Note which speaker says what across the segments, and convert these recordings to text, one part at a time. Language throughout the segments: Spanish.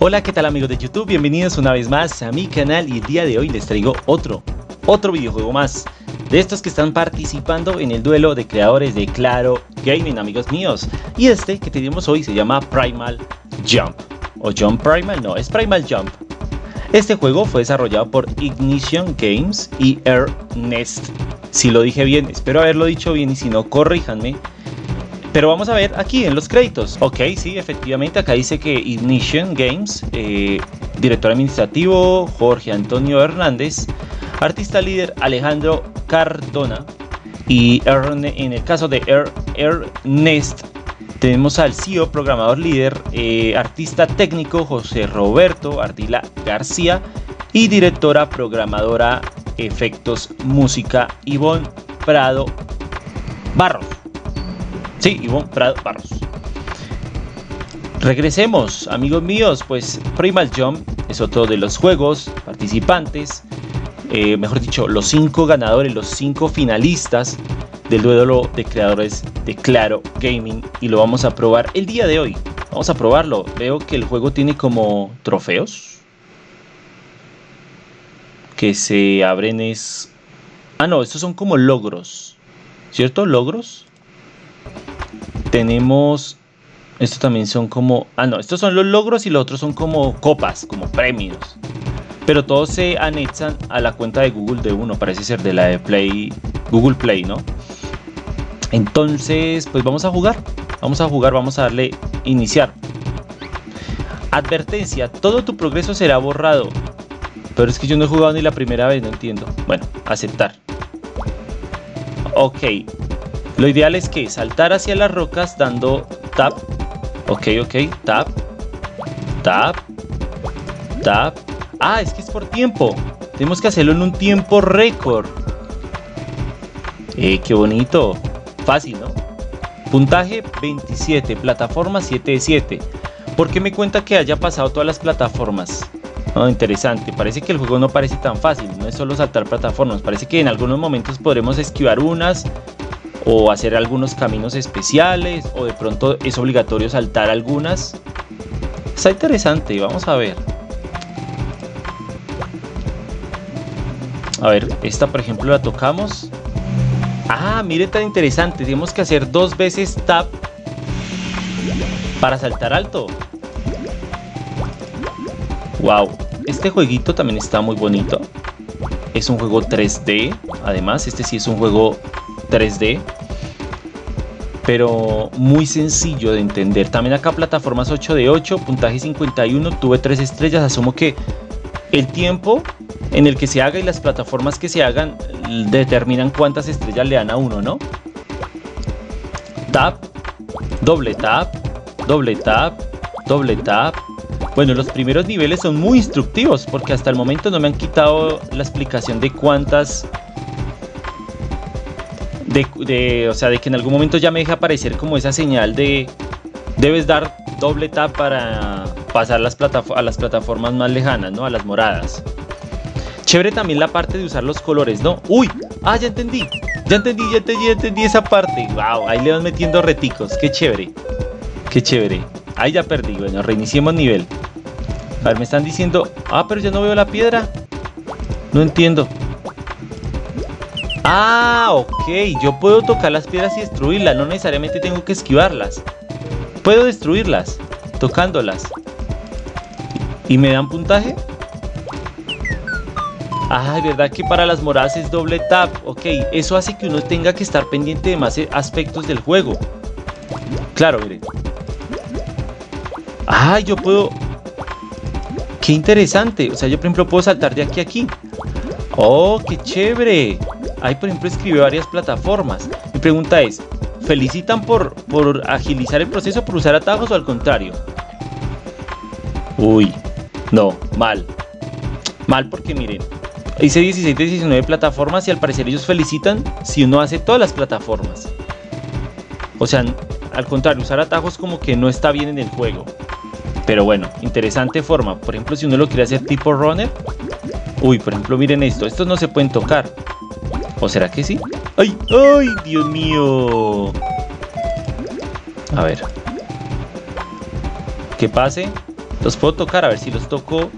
Speaker 1: Hola, ¿qué tal amigos de YouTube? Bienvenidos una vez más a mi canal y el día de hoy les traigo otro, otro videojuego más de estos que están participando en el duelo de creadores de Claro Gaming, amigos míos. Y este que tenemos hoy se llama Primal Jump. O Jump Primal, no, es Primal Jump. Este juego fue desarrollado por Ignition Games y Ernest. Si lo dije bien, espero haberlo dicho bien y si no, corríjanme. Pero vamos a ver aquí en los créditos. Ok, sí, efectivamente, acá dice que Ignition Games, eh, director administrativo Jorge Antonio Hernández, artista líder Alejandro Cardona y en el caso de Ernest tenemos al CEO, programador líder, eh, artista técnico José Roberto Ardila García y directora programadora efectos música Ivonne Prado Barros. Sí, Ivonne Prado Barros. Regresemos, amigos míos, pues Primal Jump es otro de los juegos participantes, eh, mejor dicho, los cinco ganadores, los cinco finalistas del duelo de creadores de Claro Gaming y lo vamos a probar el día de hoy. Vamos a probarlo. Veo que el juego tiene como trofeos que se abren es... Ah, no, estos son como logros. ¿Cierto? Logros tenemos... Estos también son como... Ah, no, estos son los logros y los otros son como copas, como premios. Pero todos se anexan a la cuenta de Google de uno, parece ser de la de Play, Google Play, ¿no? Entonces, pues vamos a jugar. Vamos a jugar, vamos a darle iniciar. Advertencia, todo tu progreso será borrado. Pero es que yo no he jugado ni la primera vez, no entiendo. Bueno, aceptar. Ok, lo ideal es que saltar hacia las rocas dando tap. Ok, ok, tap. Tap. Tap. Ah, es que es por tiempo. Tenemos que hacerlo en un tiempo récord. Eh, qué bonito. Fácil, ¿no? Puntaje 27, plataforma 7 de 7. ¿Por qué me cuenta que haya pasado todas las plataformas? Oh, interesante, parece que el juego no parece tan fácil, no es solo saltar plataformas, parece que en algunos momentos podremos esquivar unas o hacer algunos caminos especiales o de pronto es obligatorio saltar algunas. Está interesante, vamos a ver. A ver, esta por ejemplo la tocamos. Ah, mire tan interesante, tenemos que hacer dos veces tap para saltar alto. Wow, este jueguito también está muy bonito. Es un juego 3D, además este sí es un juego 3D pero muy sencillo de entender. También acá plataformas 8 de 8, puntaje 51, tuve 3 estrellas. Asumo que el tiempo en el que se haga y las plataformas que se hagan determinan cuántas estrellas le dan a uno, ¿no? Tap, doble tap, doble tap, doble tap. Bueno, los primeros niveles son muy instructivos porque hasta el momento no me han quitado la explicación de cuántas o sea, de que en algún momento ya me deja aparecer como esa señal de debes dar doble tap para pasar las a las plataformas más lejanas, ¿no? A las moradas. Chévere también la parte de usar los colores, ¿no? ¡Uy! ¡Ah, ya entendí! Ya entendí, ya entendí, ya entendí esa parte. ¡Wow! Ahí le van metiendo reticos. ¡Qué chévere! ¡Qué chévere! Ahí ya perdí. Bueno, reiniciemos nivel. A ver, me están diciendo... Ah, pero ya no veo la piedra. No entiendo. Ah, ok. Yo puedo tocar las piedras y destruirlas. No necesariamente tengo que esquivarlas. Puedo destruirlas. Tocándolas. ¿Y me dan puntaje? Ah, ¿verdad que para las moradas es doble tap? Ok, eso hace que uno tenga que estar pendiente de más aspectos del juego. Claro, miren. Ah, yo puedo... Qué interesante. O sea, yo por ejemplo puedo saltar de aquí a aquí. Oh, qué chévere. Ahí, por ejemplo, escribe varias plataformas. Mi pregunta es, ¿felicitan por, por agilizar el proceso, por usar atajos o al contrario? Uy, no, mal. Mal porque miren, hice 16 de 19 plataformas y al parecer ellos felicitan si uno hace todas las plataformas. O sea, al contrario, usar atajos como que no está bien en el juego. Pero bueno, interesante forma. Por ejemplo, si uno lo quiere hacer tipo runner. Uy, por ejemplo, miren esto. Estos no se pueden tocar. ¿O será que sí? ¡Ay! ¡Ay! ¡Dios mío! A ver. Que pase. Los puedo tocar, a ver si los toco.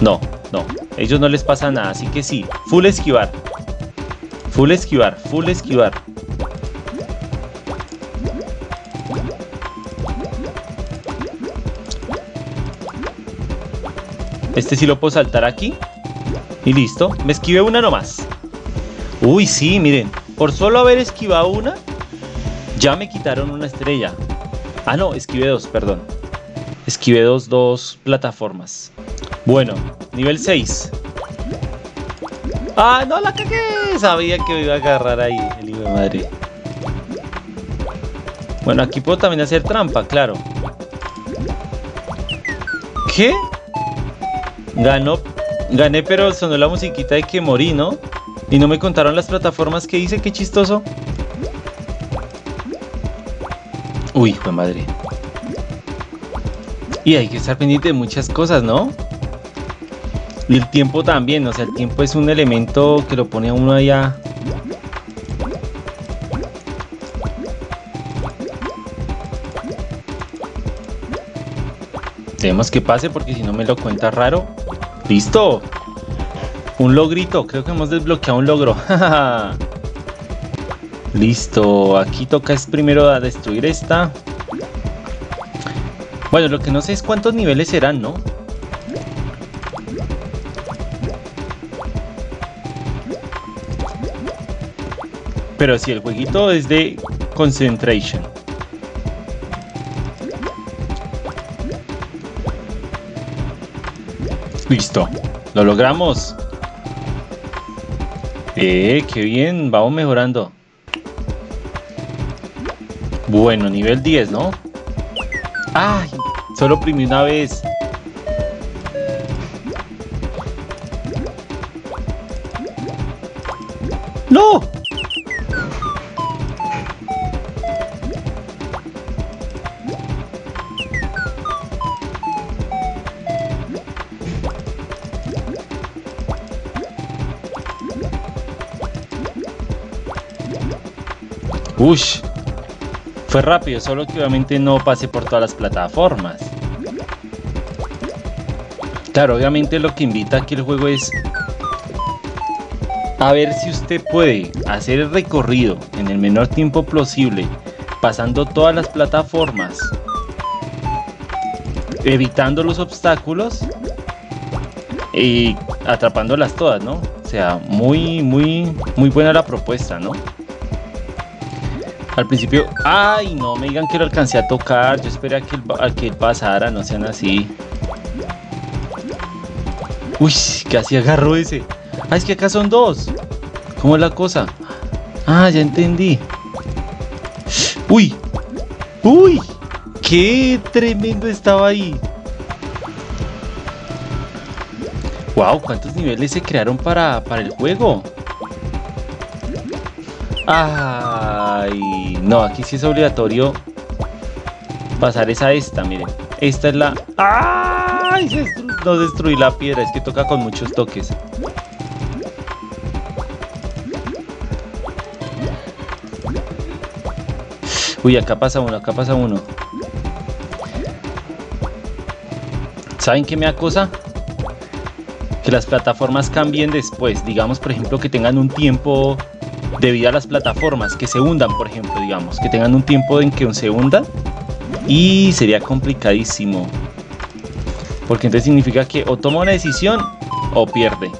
Speaker 1: No, no. Ellos no les pasa nada, así que sí. Full esquivar. Full esquivar, full esquivar. Este sí lo puedo saltar aquí. Y listo. Me esquivé una nomás. Uy, sí, miren. Por solo haber esquivado una, ya me quitaron una estrella. Ah, no, esquivé dos, perdón. Esquivé dos, dos plataformas. Bueno, nivel 6. ¡Ah, no la cagué! Sabía que me iba a agarrar ahí, el hijo madre. Bueno, aquí puedo también hacer trampa, claro. ¿Qué? Ganó, gané, pero sonó la musiquita de que morí, ¿no? Y no me contaron las plataformas que hice, qué chistoso. Uy, fue madre. Y hay que estar pendiente de muchas cosas, ¿no? Y el tiempo también, o sea, el tiempo es un elemento que lo pone a uno allá. Tenemos que pase porque si no me lo cuenta raro. ¡Listo! Un logrito, creo que hemos desbloqueado un logro. Listo, aquí toca es primero a destruir esta. Bueno, lo que no sé es cuántos niveles serán, ¿no? Pero si el jueguito es de concentration. Listo, lo logramos. Eh, qué bien, vamos mejorando. Bueno, nivel 10, ¿no? ¡Ay! Solo oprimí una vez. ¡No! Ush, fue rápido, solo que obviamente no pasé por todas las plataformas. Claro, obviamente lo que invita aquí el juego es a ver si usted puede hacer el recorrido en el menor tiempo posible, pasando todas las plataformas, evitando los obstáculos y atrapándolas todas, ¿no? O sea, muy, muy, muy buena la propuesta, ¿no? Al principio, ay, no me digan que lo alcancé a tocar. Yo esperé a que, él, que pasara, no sean así. Uy, casi agarró ese. Ah, es que acá son dos. ¿Cómo es la cosa? Ah, ya entendí. Uy, uy, qué tremendo estaba ahí. Wow, ¿cuántos niveles se crearon para, para el juego? No, aquí sí es obligatorio pasar esa esta, miren. Esta es la... ¡Ay! no destruí la piedra, es que toca con muchos toques. Uy, acá pasa uno, acá pasa uno. ¿Saben qué me acosa? Que las plataformas cambien después. Digamos, por ejemplo, que tengan un tiempo debido a las plataformas que se hundan, por ejemplo, digamos, que tengan un tiempo en que se hundan y sería complicadísimo. Porque entonces significa que o toma una decisión o pierde.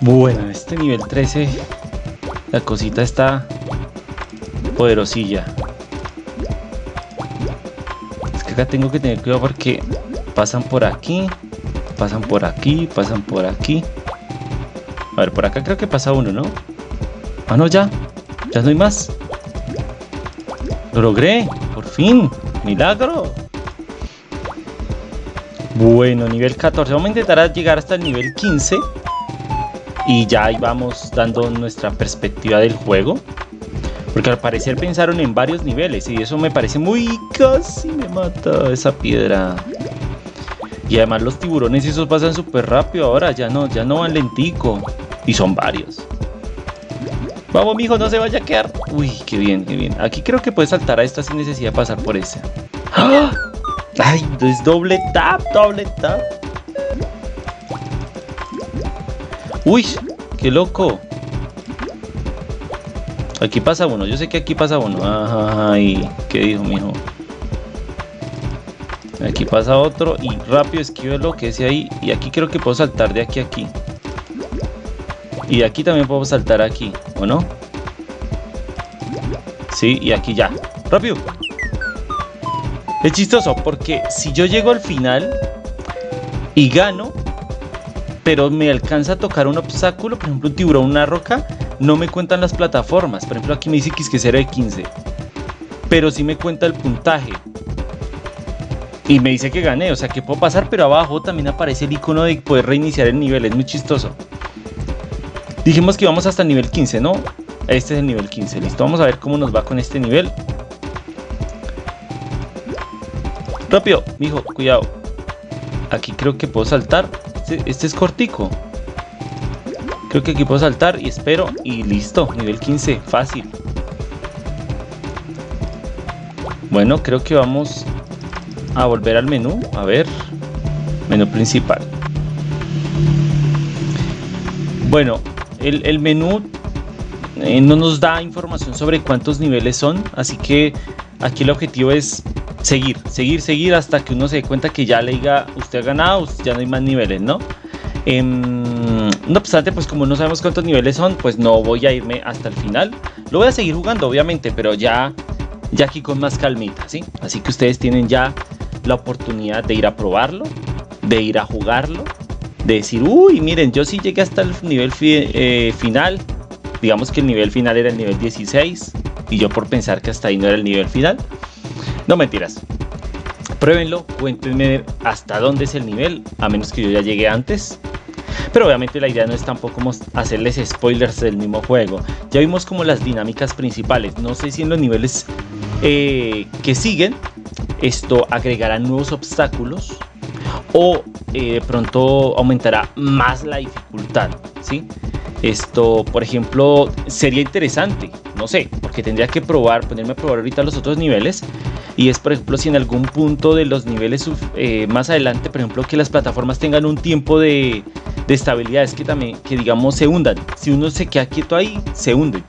Speaker 1: Bueno, este nivel 13 la cosita está poderosilla. Es que acá tengo que tener cuidado porque pasan por aquí, pasan por aquí, pasan por aquí. A ver, por acá creo que pasa uno, ¿no? Ah, no, ya. Ya no hay más. Lo logré. Por fin. Milagro. Bueno, nivel 14. Vamos a intentar llegar hasta el nivel 15. Y ya ahí vamos dando nuestra perspectiva del juego. Porque al parecer pensaron en varios niveles. Y eso me parece muy... Casi me mata esa piedra. Y además los tiburones esos pasan súper rápido ahora. Ya no, ya no van lentico. Y son varios. Vamos, mijo, no se vaya a quedar. Uy, qué bien, qué bien. Aquí creo que puedes saltar a esta sin necesidad de pasar por esa. ¡Ah! Ay, es doble tap, doble tap. Uy, qué loco. Aquí pasa uno, yo sé que aquí pasa uno. Ay, ¿qué dijo, mijo? Aquí pasa otro y rápido esquive lo que es ahí. Y aquí creo que puedo saltar de aquí a aquí. Y aquí también puedo saltar aquí, ¿o no? Sí, y aquí ya. ¡Rápido! Es chistoso porque si yo llego al final y gano, pero me alcanza a tocar un obstáculo, por ejemplo un tiburón, una roca, no me cuentan las plataformas. Por ejemplo, aquí me dice que es que de 15. Pero sí me cuenta el puntaje. Y me dice que gané, o sea que puedo pasar, pero abajo también aparece el icono de poder reiniciar el nivel. Es muy chistoso. Dijimos que vamos hasta el nivel 15, ¿no? Este es el nivel 15, listo. Vamos a ver cómo nos va con este nivel. Rápido, mijo, cuidado. Aquí creo que puedo saltar. Este, este es cortico. Creo que aquí puedo saltar y espero y listo, nivel 15, fácil. Bueno, creo que vamos a volver al menú, a ver, menú principal. Bueno, el, menú eh, no nos da información sobre cuántos niveles son, así que aquí el objetivo es seguir, seguir, seguir hasta que uno se dé cuenta que ya le diga usted ha ganado, ya no hay más niveles, ¿no? Em, no obstante, pues como no sabemos cuántos niveles son, pues no voy a irme hasta el final. Lo voy a seguir jugando, obviamente, pero ya, ya aquí con más calmita, ¿sí? Así que ustedes tienen ya la oportunidad de ir a probarlo, de ir a jugarlo, de decir, uy, miren, yo sí llegué hasta el nivel eh, final. Digamos que el nivel final era el nivel 16 y yo por pensar que hasta ahí no era el nivel final. No mentiras, pruébenlo, cuéntenme hasta dónde es el nivel, a menos que yo ya llegue antes. Pero obviamente la idea no es tampoco hacerles spoilers del mismo juego. Ya vimos como las dinámicas principales. No sé si en los niveles eh, que siguen esto agregará nuevos obstáculos o eh, de pronto aumentará más la dificultad. ¿sí? Esto, por ejemplo, sería interesante, no sé, porque tendría que probar, ponerme a probar ahorita los otros niveles. Y es, por ejemplo, si en algún punto de los niveles eh, más adelante, por ejemplo, que las plataformas tengan un tiempo de, de estabilidad, es que también, que digamos, se hundan. Si uno se queda quieto ahí, se hunden.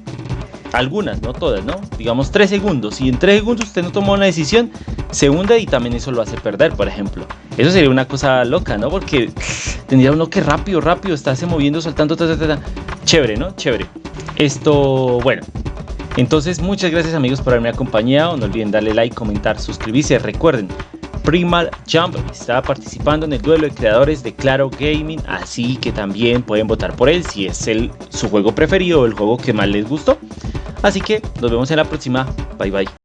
Speaker 1: Algunas, no todas, ¿no? Digamos 3 segundos. Si en 3 segundos usted no tomó una decisión, se hunde y también eso lo hace perder, por ejemplo. Eso sería una cosa loca, ¿no? Porque tendría uno que rápido, rápido, estarse moviendo, saltando, ta, ta, ta, Chévere, ¿no? Chévere. Esto, bueno. Entonces, muchas gracias amigos por haberme acompañado. No olviden darle like, comentar, suscribirse. Recuerden, Primal Jump estaba participando en el duelo de creadores de Claro Gaming, así que también pueden votar por él si es el, su juego preferido o el juego que más les gustó. Así que nos vemos en la próxima. Bye bye.